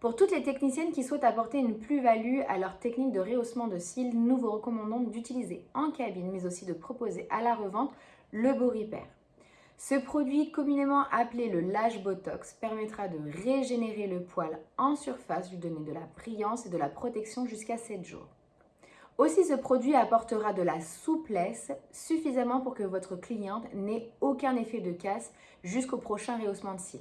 Pour toutes les techniciennes qui souhaitent apporter une plus-value à leur technique de rehaussement de cils, nous vous recommandons d'utiliser en cabine, mais aussi de proposer à la revente le Beau Repair. Ce produit, communément appelé le lâche Botox, permettra de régénérer le poil en surface, lui donner de la brillance et de la protection jusqu'à 7 jours. Aussi, ce produit apportera de la souplesse suffisamment pour que votre cliente n'ait aucun effet de casse jusqu'au prochain rehaussement de cils.